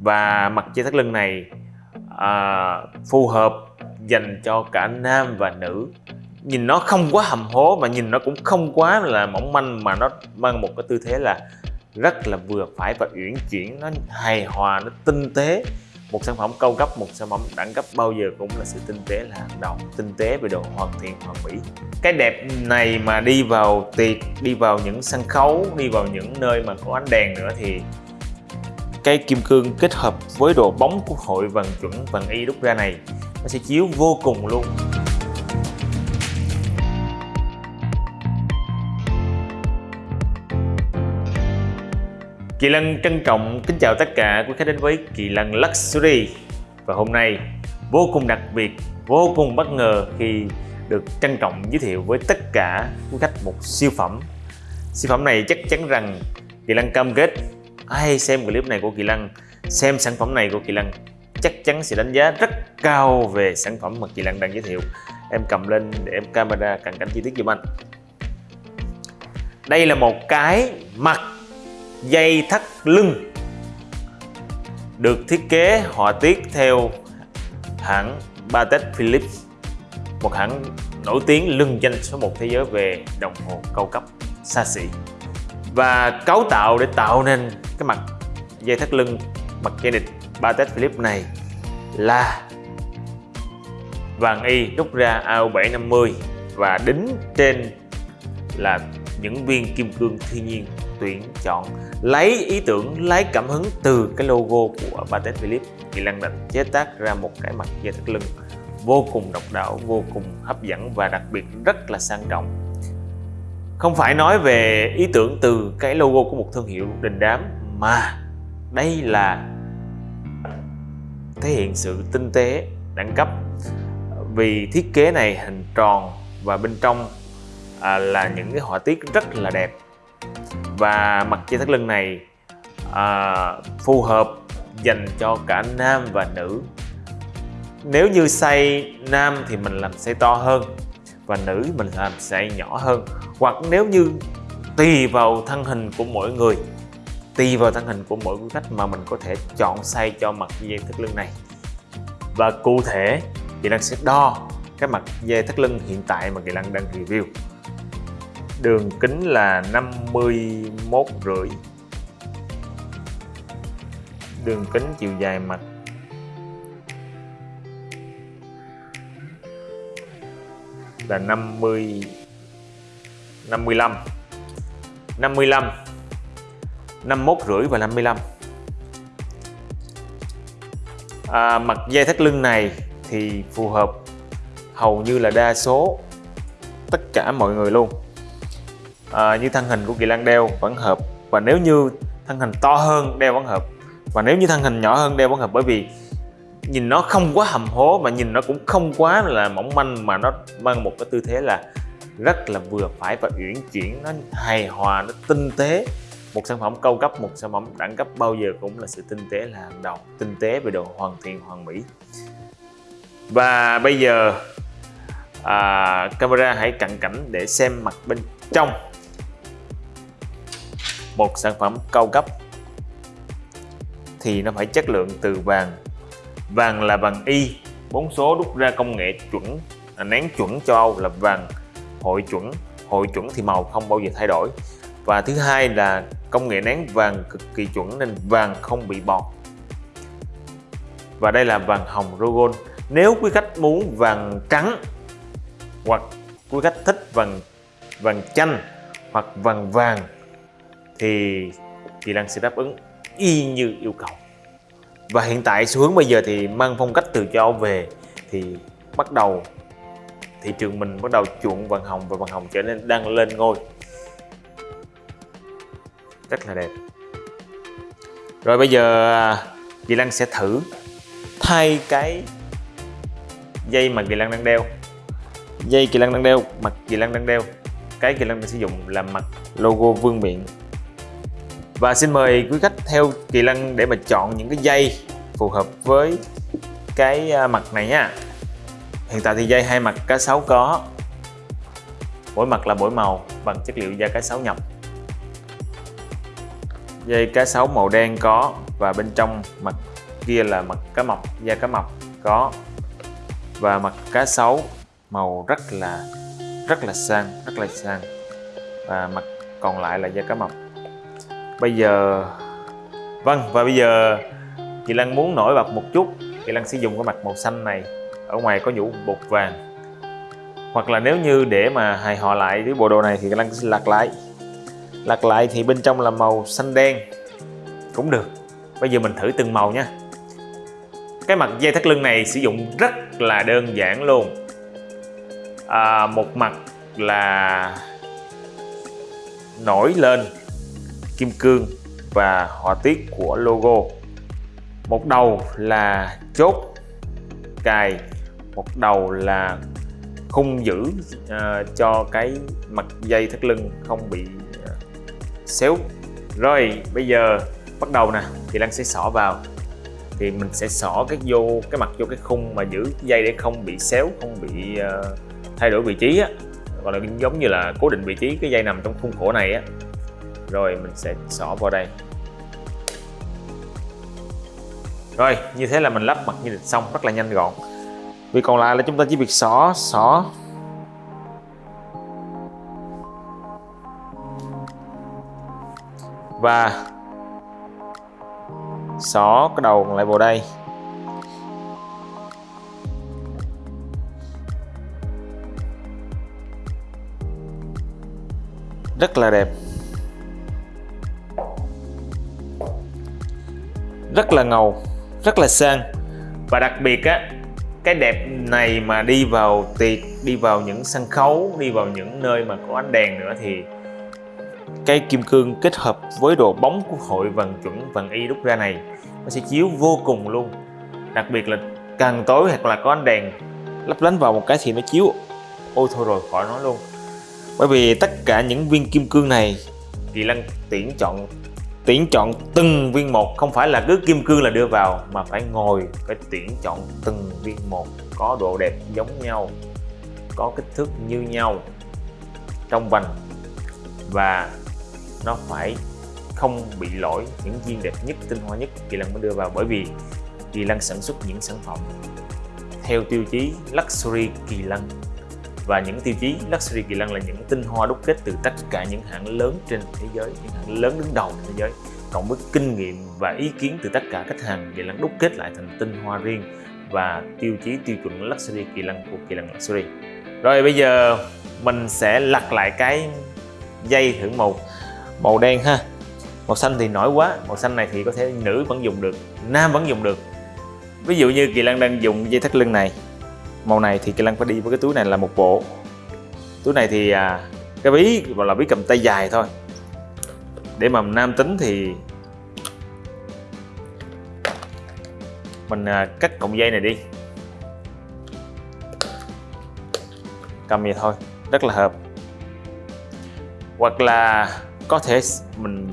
và mặt dây thắt lưng này à, phù hợp dành cho cả nam và nữ. Nhìn nó không quá hầm hố mà nhìn nó cũng không quá là mỏng manh mà nó mang một cái tư thế là rất là vừa phải và uyển chuyển. Nó hài hòa nó tinh tế. Một sản phẩm cao cấp một sản phẩm đẳng cấp bao giờ cũng là sự tinh tế là hàng đầu. Tinh tế về độ hoàn thiện hoàn mỹ. Cái đẹp này mà đi vào tiệc đi vào những sân khấu đi vào những nơi mà có ánh đèn nữa thì cây kim cương kết hợp với độ bóng của hội vàng chuẩn vàng y đúc ra này nó sẽ chiếu vô cùng luôn. Kỳ Lân trân trọng kính chào tất cả quý khách đến với Kỳ Lân Luxury. Và hôm nay vô cùng đặc biệt, vô cùng bất ngờ khi được trân trọng giới thiệu với tất cả quý khách một siêu phẩm. Siêu phẩm này chắc chắn rằng Kỳ Lân cam kết ai xem clip này của Kỳ Lân, xem sản phẩm này của Kỳ Lân chắc chắn sẽ đánh giá rất cao về sản phẩm mà Kỳ Lân đang giới thiệu. Em cầm lên để em camera cận cảnh chi tiết giùm anh. Đây là một cái mặt dây thắt lưng được thiết kế họa tiết theo hãng Patek Philippe một hãng nổi tiếng lưng danh số 1 thế giới về đồng hồ cao cấp xa xỉ và cấu tạo để tạo nên cái mặt dây thắt lưng, mặt dây địch Patek Philippe này là vàng y đúc ra AU750 và đính trên là những viên kim cương thiên nhiên tuyển chọn. Lấy ý tưởng, lấy cảm hứng từ cái logo của Patek Philippe thì Lăng định chế tác ra một cái mặt dây thắt lưng vô cùng độc đáo, vô cùng hấp dẫn và đặc biệt rất là sang trọng không phải nói về ý tưởng từ cái logo của một thương hiệu đình đám mà đây là thể hiện sự tinh tế đẳng cấp. Vì thiết kế này hình tròn và bên trong à, là những cái họa tiết rất là đẹp. Và mặt dây thắt lưng này à, phù hợp dành cho cả nam và nữ. Nếu như size nam thì mình làm size to hơn và nữ mình làm size nhỏ hơn. Hoặc nếu như tùy vào thân hình của mỗi người tùy vào thân hình của mỗi quý khách mà mình có thể chọn size cho mặt dây thắt lưng này. Và cụ thể Kỳ Lăng sẽ đo cái mặt dây thắt lưng hiện tại mà Kỳ Lăng đang review. Đường kính là 51 rưỡi. Đường kính chiều dài mặt là 50 55 55 51 rưỡi và 55 à, mặt dây thắt lưng này thì phù hợp hầu như là đa số tất cả mọi người luôn. À, như thân hình của Kỳ Lan đeo vẫn hợp và nếu như thân hình to hơn đeo vẫn hợp và nếu như thân hình nhỏ hơn đeo vẫn hợp bởi vì nhìn nó không quá hầm hố mà nhìn nó cũng không quá là mỏng manh mà nó mang một cái tư thế là rất là vừa phải và uyển chuyển nó hài hòa nó tinh tế. Một sản phẩm cao cấp một sản phẩm đẳng cấp bao giờ cũng là sự tinh tế là hàng đầu tinh tế về độ hoàn thiện hoàn mỹ. Và bây giờ à, camera hãy cận cảnh để xem mặt bên trong. Một sản phẩm cao cấp thì nó phải chất lượng từ vàng vàng là vàng y bốn số đúc ra công nghệ chuẩn à, nén chuẩn châu Âu là vàng hội chuẩn. Hội chuẩn thì màu không bao giờ thay đổi. Và thứ hai là công nghệ nén vàng cực kỳ chuẩn nên vàng không bị bọt. Và đây là vàng hồng Rogon nếu quý khách muốn vàng trắng hoặc quý khách thích vàng vàng chanh hoặc vàng vàng thì thì Lan sẽ đáp ứng y như yêu cầu và hiện tại xu hướng bây giờ thì mang phong cách từ châu Âu về thì bắt đầu thị trường mình bắt đầu chuộng vàng hồng và vàng hồng trở nên đang lên ngôi. Rất là đẹp. Rồi bây giờ à, chị Lan sẽ thử thay cái dây mà Kỳ lan đang đeo. Dây Kỳ lan đang đeo, mặt Kỳ lan đang đeo. Cái Kỳ lan đang sử dụng là mặt logo vương miện và xin mời quý khách theo Kỳ Lân để mà chọn những cái dây phù hợp với cái à, mặt này nha. Hiện tại thì dây hai mặt cá sấu có. Mỗi mặt là mỗi màu bằng chất liệu da cá sấu nhập. Dây cá sấu màu đen có và bên trong mặt kia là mặt cá mập da cá mập có. Và mặt cá sấu màu rất là rất là sang, rất là sang. Và mặt còn lại là da cá mập bây giờ vâng và bây giờ chị Lan muốn nổi bật một chút. Chị Lan sẽ dùng cái mặt màu xanh này ở ngoài có nhũ bột vàng. Hoặc là nếu như để mà hài hòa lại với bộ đồ này thì chị Lan sẽ lật lại. Lật lại thì bên trong là màu xanh đen cũng được. Bây giờ mình thử từng màu nha. Cái mặt dây thắt lưng này sử dụng rất là đơn giản luôn. À, một mặt là nổi lên kim cương và họa tiết của logo. Một đầu là chốt cài một đầu là khung giữ uh, cho cái mặt dây thắt lưng không bị uh, xéo. Rồi bây giờ bắt đầu nè thì Lan sẽ xỏ vào. Thì mình sẽ xỏ cái vô cái mặt vô cái khung mà giữ dây để không bị xéo không bị uh, thay đổi vị trí á. Gọi là giống như là cố định vị trí cái dây nằm trong khung khổ này á rồi, mình sẽ xỏ vào đây. Rồi, như thế là mình lắp mặt như xong, rất là nhanh gọn. Việc còn lại là chúng ta chỉ việc xỏ xỏ. Và xỏ cái đầu lại vào đây. Rất là đẹp. Rất là ngầu, rất là sang. Và đặc biệt á, cái đẹp này mà đi vào tiệc, đi vào những sân khấu, đi vào những nơi mà có ánh đèn nữa thì cái kim cương kết hợp với độ bóng của hội vàng chuẩn vàng y đúc ra này, nó sẽ chiếu vô cùng luôn. Đặc biệt là càng tối hoặc là có ánh đèn lấp lánh vào một cái thì nó chiếu ôi thôi rồi khỏi nói luôn. Bởi vì tất cả những viên kim cương này thì Lăng tuyển chọn tuyển chọn từng viên một. Không phải là cứ kim cương là đưa vào, mà phải ngồi, phải tuyển chọn từng viên một, có độ đẹp giống nhau, có kích thước như nhau trong vành. Và nó phải không bị lỗi những viên đẹp nhất, tinh hoa nhất Kỳ Lân mới đưa vào, bởi vì Kỳ Lân sản xuất những sản phẩm theo tiêu chí Luxury Kỳ Lân và những tiêu chí Luxury Kỳ Lân là những tinh hoa đúc kết từ tất cả những hãng lớn trên thế giới, những hãng lớn đứng đầu trên thế giới. Cộng với kinh nghiệm và ý kiến từ tất cả khách hàng, Kỳ Lân đúc kết lại thành tinh hoa riêng và tiêu chí tiêu chuẩn Luxury Kỳ Lân của Kỳ Lân Luxury. Rồi bây giờ mình sẽ lặt lại cái dây thử màu màu đen ha. Màu xanh thì nổi quá, màu xanh này thì có thể nữ vẫn dùng được, nam vẫn dùng được. Ví dụ như kỳ lân đang dùng dây thắt lưng này màu này thì kỳ Lăng phải đi với cái túi này là một bộ. Túi này thì à, cái ví gọi là ví cầm tay dài thôi. Để mà nam tính thì mình à, cắt cọng dây này đi. Cầm vậy thôi rất là hợp. Hoặc là có thể mình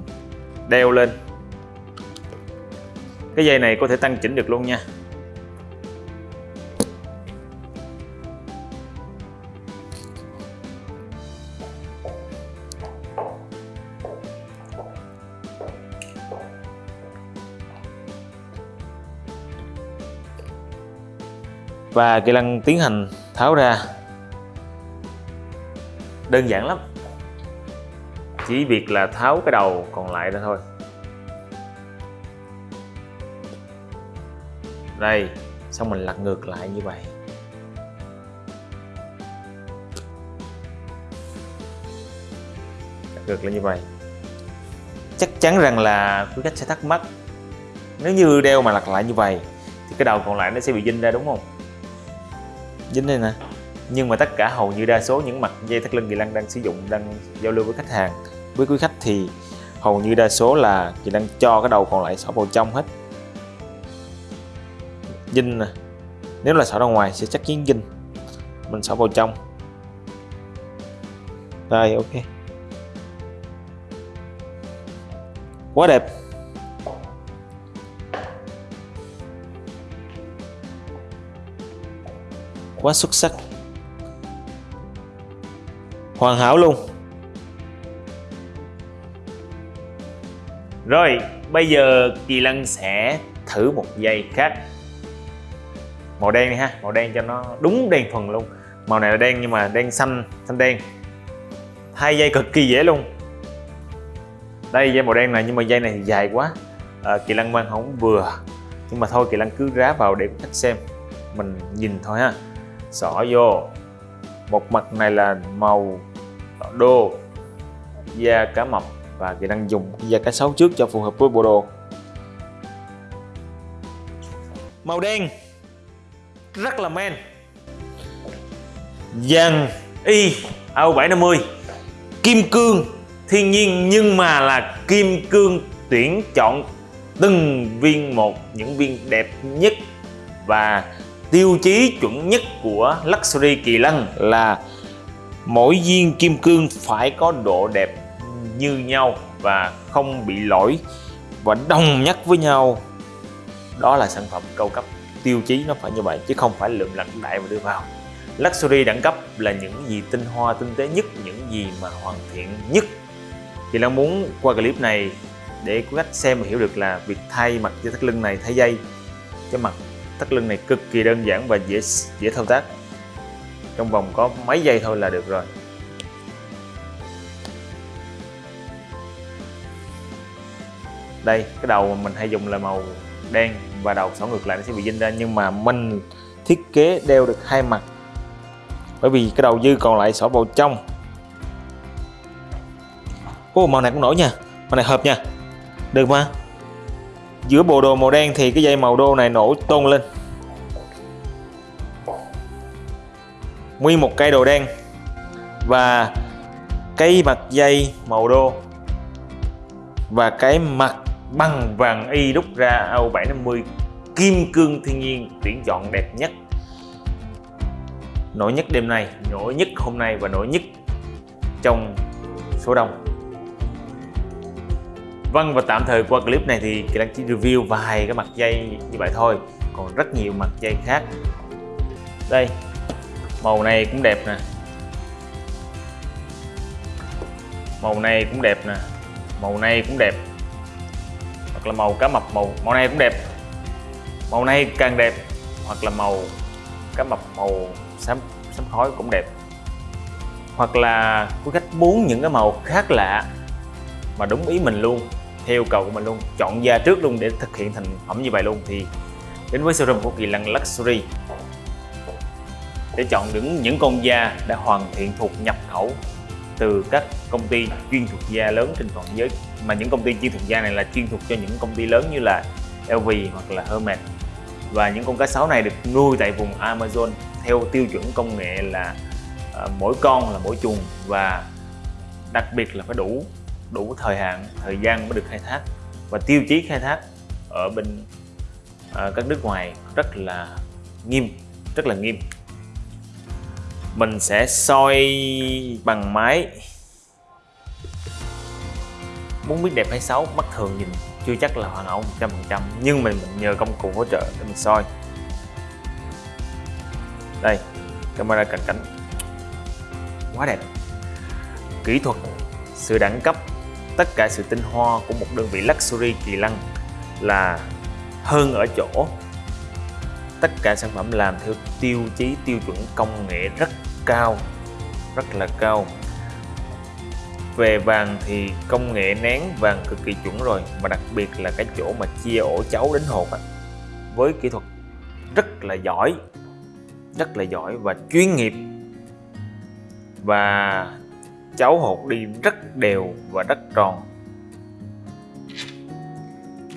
đeo lên. Cái dây này có thể tăng chỉnh được luôn nha. Và kỹ năng tiến hành tháo ra. Đơn giản lắm. Chỉ việc là tháo cái đầu còn lại ra thôi. Đây, xong mình lật ngược lại như vậy. Lật ngược lại như vậy. Chắc chắn rằng là quý khách sẽ thắc mắc. Nếu như đeo mà lật lại như vậy, thì cái đầu còn lại nó sẽ bị dinh ra, đúng không? Dính đây nè. Nhưng mà tất cả hầu như đa số những mặt dây thắt lưng kỳ lăng đang sử dụng, đang giao lưu với khách hàng. Với quý khách thì hầu như đa số là kỳ lăng cho cái đầu còn lại xỏ vào trong hết. Dinh nè. Nếu là xỏ ra ngoài sẽ chắc chắn dinh mình xỏ vào trong. Đây, ok. Quá đẹp. Quá xuất sắc. Hoàn hảo luôn. Rồi bây giờ kỳ lân sẽ thử một dây khác. Màu đen này ha màu đen cho nó đúng đen thuần luôn. Màu này là đen nhưng mà đen xanh xanh đen. Hai dây cực kỳ dễ luôn. Đây dây màu đen này nhưng mà dây này thì dài quá. À, kỳ lân mang không vừa. Nhưng mà thôi kỳ lân cứ rá vào để khách xem. Mình nhìn thôi ha xỏ vô. Một mặt này là màu đô da cá mập và kỳ lân dùng. Da cá sấu trước cho phù hợp với bộ đồ. Màu đen rất là men. Vàng y AU 750 kim cương thiên nhiên nhưng mà là kim cương tuyển chọn từng viên một những viên đẹp nhất. Và tiêu chí chuẩn nhất của Luxury Kỳ Lân là mỗi viên kim cương phải có độ đẹp như nhau và không bị lỗi và đồng nhất với nhau. Đó là sản phẩm cao cấp, tiêu chí nó phải như vậy chứ không phải lượm lặt đại và đưa vào. Luxury đẳng cấp là những gì tinh hoa tinh tế nhất, những gì mà hoàn thiện nhất. Thì Lan muốn qua clip này để quý khách xem và hiểu được là việc thay mặt dây thắt lưng này thay dây, cho mặt thắt lưng này cực kỳ đơn giản và dễ dễ thao tác. Trong vòng có mấy giây thôi là được rồi. Đây, cái đầu mà mình hay dùng là màu đen và đầu xỏ ngược lại nó sẽ bị dinh ra, nhưng mà mình thiết kế đeo được hai mặt. Bởi vì cái đầu dư còn lại xỏ vào trong. Ô màu này cũng nổi nha. Màu này hợp nha. Được mà giữa bộ đồ màu đen thì cái dây màu đô này nổi tôn lên. Nguyên một cây đồ đen. Và cây mặt dây màu đô. Và cái mặt bằng vàng y đúc ra AU 750 kim cương thiên nhiên, tuyển chọn đẹp nhất. Nổi nhất đêm nay, nổi nhất hôm nay và nổi nhất trong số đông. Vâng và tạm thời qua clip này thì Kỳ Đăng chỉ review vài cái mặt dây như vậy thôi. Còn rất nhiều mặt dây khác. Đây, màu này cũng đẹp nè. Màu này cũng đẹp nè. Màu này cũng đẹp. Hoặc là màu cá mập màu màu này cũng đẹp. Màu này càng đẹp, hoặc là màu cá mập màu xám xám khói cũng đẹp. Hoặc là quý khách muốn những cái màu khác lạ mà đúng ý mình luôn theo yêu cầu của mình luôn chọn da trước luôn để thực hiện thành phẩm như vậy luôn. Thì đến với showroom của Kỳ Lân Luxury để chọn những những con da đã hoàn thiện thuộc nhập khẩu từ các công ty chuyên thuộc da lớn trên toàn thế giới. Mà những công ty chuyên thuộc da này là chuyên thuộc cho những công ty lớn như là LV hoặc là Hermes. Và những con cá sấu này được nuôi tại vùng Amazon theo tiêu chuẩn công nghệ là uh, mỗi con là mỗi chuồng. Và đặc biệt là phải đủ đủ thời hạn thời gian mới được khai thác. Và tiêu chí khai thác ở bên ở các nước ngoài rất là nghiêm rất là nghiêm. Mình sẽ soi bằng máy. Muốn biết đẹp hay xấu mắt thường nhìn chưa chắc là hoàn hảo 100% nhưng mình, mình nhờ công cụ hỗ trợ để mình soi. Đây camera cận cảnh. Quá đẹp. Kỹ thuật sự đẳng cấp tất cả sự tinh hoa của một đơn vị luxury kỳ lân là hơn ở chỗ tất cả sản phẩm làm theo tiêu chí tiêu chuẩn công nghệ rất cao rất là cao. Về vàng thì công nghệ nén vàng cực kỳ chuẩn rồi mà đặc biệt là cái chỗ mà chia ổ chấu đến hột á, với kỹ thuật rất là giỏi rất là giỏi và chuyên nghiệp. Và cháu hột đi rất đều và rất tròn.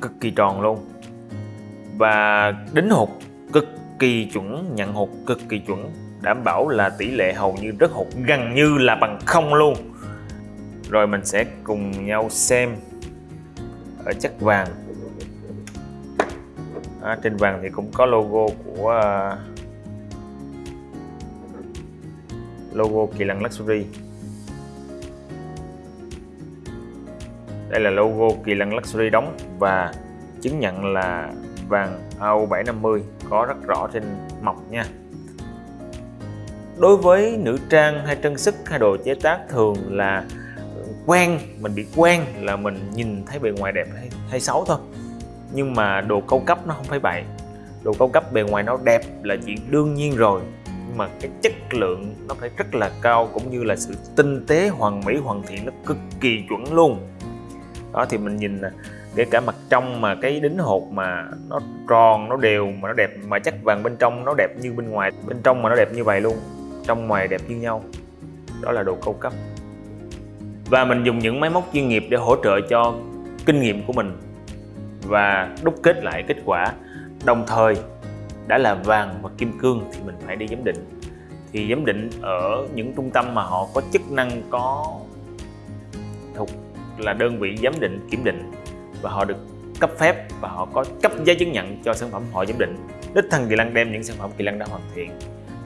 Cực kỳ tròn luôn. Và đính hụt cực kỳ chuẩn nhận hụt cực kỳ chuẩn đảm bảo là tỷ lệ hầu như rất hụt gần như là bằng không luôn. Rồi mình sẽ cùng nhau xem ở chất vàng. À, trên vàng thì cũng có logo của uh, logo kỳ lân luxury. Đây là logo kỳ lân luxury đóng và chứng nhận là vàng AU750 có rất rõ trên mọc nha. Đối với nữ trang hay trang sức hay đồ chế tác thường là quen mình bị quen là mình nhìn thấy bề ngoài đẹp hay, hay xấu thôi. Nhưng mà đồ cao cấp nó không phải vậy. Đồ cao cấp bề ngoài nó đẹp là chuyện đương nhiên rồi. Nhưng mà cái chất lượng nó phải rất là cao cũng như là sự tinh tế hoàn mỹ hoàn thiện nó cực kỳ chuẩn luôn đó, thì mình nhìn kể cả mặt trong mà cái đính hột mà nó tròn, nó đều, mà nó đẹp, mà chắc vàng bên trong nó đẹp như bên ngoài, bên trong mà nó đẹp như vậy luôn, trong ngoài đẹp như nhau. Đó là đồ cao cấp. Và mình dùng những máy móc chuyên nghiệp để hỗ trợ cho kinh nghiệm của mình và đúc kết lại kết quả. Đồng thời, đã là vàng và kim cương thì mình phải đi giám định. Thì giám định ở những trung tâm mà họ có chức năng có thuộc là đơn vị giám định kiểm định và họ được cấp phép và họ có cấp giấy chứng nhận cho sản phẩm họ giám định. Đích thân kỳ lân đem những sản phẩm kỳ lân đã hoàn thiện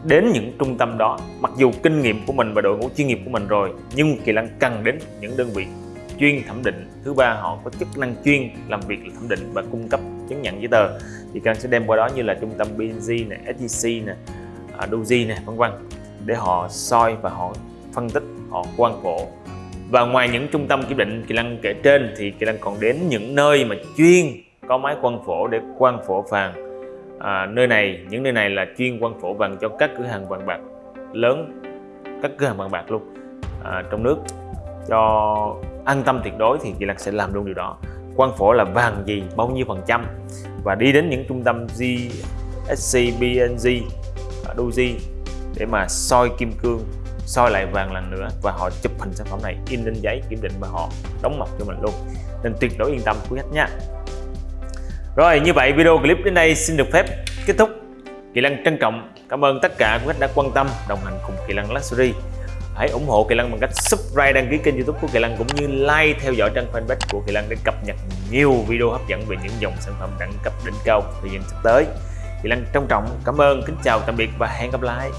đến những trung tâm đó. Mặc dù kinh nghiệm của mình và đội ngũ chuyên nghiệp của mình rồi nhưng kỳ lân cần đến những đơn vị chuyên thẩm định. Thứ ba họ có chức năng chuyên làm việc là thẩm định và cung cấp chứng nhận giấy tờ. Thì cần sẽ đem qua đó như là trung tâm BNG này, SGC này, Doji này vân vân để họ soi và họ phân tích họ quan cổ và ngoài những trung tâm kiểm định kỳ lăng kể trên thì kỳ lăng còn đến những nơi mà chuyên có máy quan phổ để quan phổ vàng. À, nơi này những nơi này là chuyên quan phổ vàng cho các cửa hàng vàng bạc lớn các cửa hàng vàng bạc luôn à, trong nước. Cho an tâm tuyệt đối thì kỳ lăng sẽ làm luôn điều đó. Quan phổ là vàng gì bao nhiêu phần trăm? Và đi đến những trung tâm GSC, BNG, Doji à, để mà soi kim cương soi lại vàng lần nữa và họ chụp hình sản phẩm này in lên giấy kiểm định và họ đóng mộc cho mình luôn. Nên tuyệt đối yên tâm, quý khách nha. Rồi, như vậy video clip đến đây xin được phép kết thúc. Kỳ Lân trân trọng cảm ơn tất cả quý khách đã quan tâm, đồng hành cùng Kỳ Lân Luxury. Hãy ủng hộ Kỳ Lân bằng cách subscribe, đăng ký kênh youtube của Kỳ Lân cũng như like theo dõi trang fanpage của Kỳ Lân để cập nhật nhiều video hấp dẫn về những dòng sản phẩm đẳng cấp đỉnh cao thời gian sắp tới. Kỳ Lân trân trọng, cảm ơn, kính chào, tạm biệt và hẹn gặp lại.